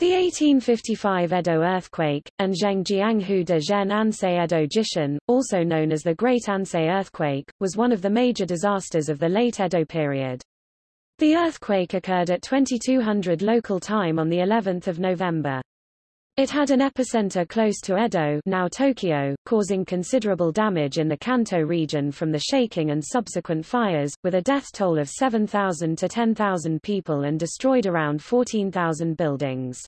The 1855 Edo earthquake, and Zhengjianghu de Zhen Ansei Edo Jishin, also known as the Great Ansei earthquake, was one of the major disasters of the late Edo period. The earthquake occurred at 2200 local time on the 11th of November. It had an epicenter close to Edo now Tokyo, causing considerable damage in the Kanto region from the shaking and subsequent fires, with a death toll of 7,000 to 10,000 people and destroyed around 14,000 buildings.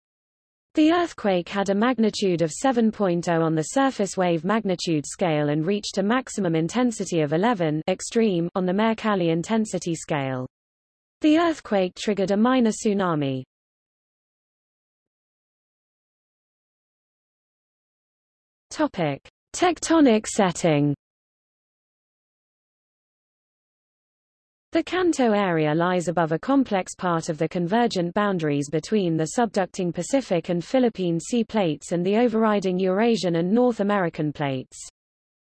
The earthquake had a magnitude of 7.0 on the surface wave magnitude scale and reached a maximum intensity of 11 extreme on the Mercalli intensity scale. The earthquake triggered a minor tsunami. Topic: Tectonic setting. The Kanto area lies above a complex part of the convergent boundaries between the subducting Pacific and Philippine sea plates and the overriding Eurasian and North American plates.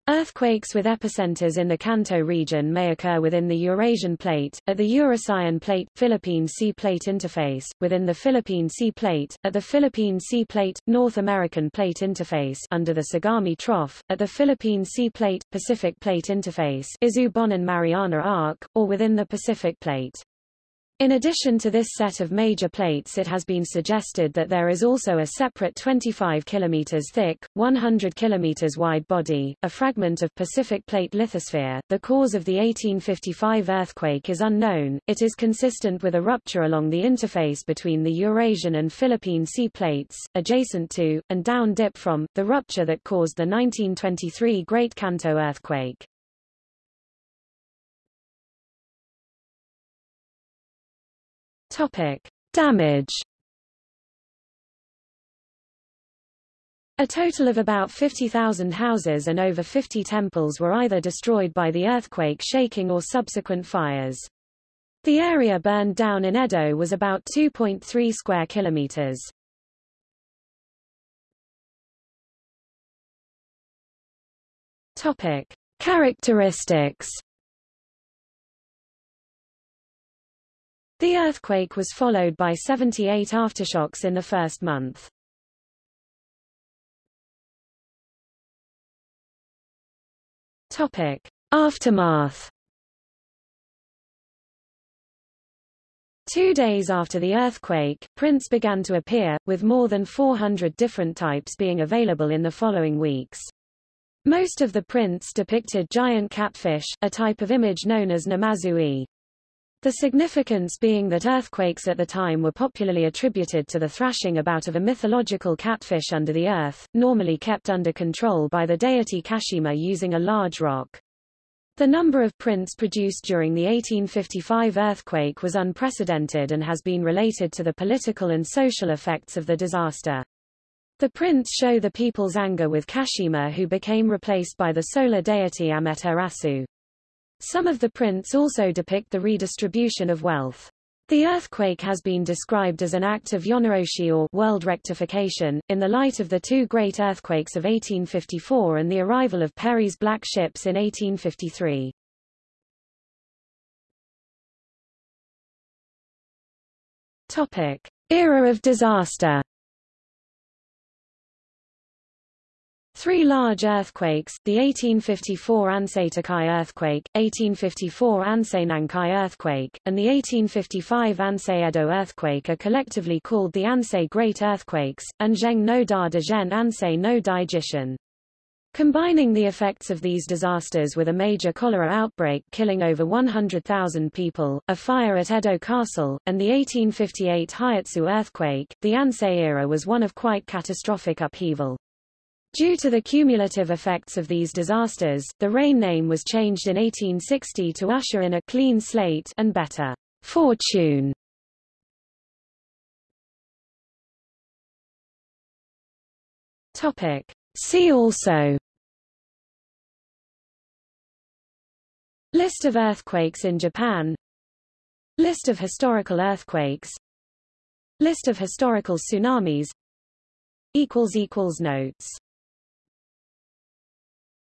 Earthquakes with epicenters in the Kanto region may occur within the Eurasian Plate, at the Eurasian Plate, Philippine Sea Plate interface, within the Philippine Sea Plate, at the Philippine Sea Plate, North American Plate interface under the Sagami Trough, at the Philippine Sea Plate, Pacific Plate interface Izu-Bonin-Mariana Arc, or within the Pacific Plate. In addition to this set of major plates it has been suggested that there is also a separate 25 km thick, 100 km wide body, a fragment of Pacific Plate lithosphere. The cause of the 1855 earthquake is unknown, it is consistent with a rupture along the interface between the Eurasian and Philippine sea plates, adjacent to, and down dip from, the rupture that caused the 1923 Great Kanto earthquake. Topic: Damage. A total of about 50,000 houses and over 50 temples were either destroyed by the earthquake shaking or subsequent fires. The area burned down in Edo was about 2.3 square kilometers. Topic: Characteristics The earthquake was followed by 78 aftershocks in the first month. Topic. Aftermath Two days after the earthquake, prints began to appear, with more than 400 different types being available in the following weeks. Most of the prints depicted giant catfish, a type of image known as namazu-e. The significance being that earthquakes at the time were popularly attributed to the thrashing about of a mythological catfish under the earth, normally kept under control by the deity Kashima using a large rock. The number of prints produced during the 1855 earthquake was unprecedented and has been related to the political and social effects of the disaster. The prints show the people's anger with Kashima who became replaced by the solar deity Amaterasu. Some of the prints also depict the redistribution of wealth. The earthquake has been described as an act of yonaoshi or world rectification, in the light of the two great earthquakes of 1854 and the arrival of Perry's black ships in 1853. Topic. Era of disaster Three large earthquakes, the 1854 Ansei Tokai earthquake, 1854 Ansei Nankai earthquake, and the 1855 Ansei Edo earthquake are collectively called the Ansei Great Earthquakes, and Zheng no Da de Zhen Ansei no Dai. Combining the effects of these disasters with a major cholera outbreak killing over 100,000 people, a fire at Edo Castle, and the 1858 Hietsu earthquake, the Ansei era was one of quite catastrophic upheaval. Due to the cumulative effects of these disasters, the reign name was changed in 1860 to usher in a clean slate and better fortune. Topic. See also List of earthquakes in Japan List of historical earthquakes List of historical tsunamis Notes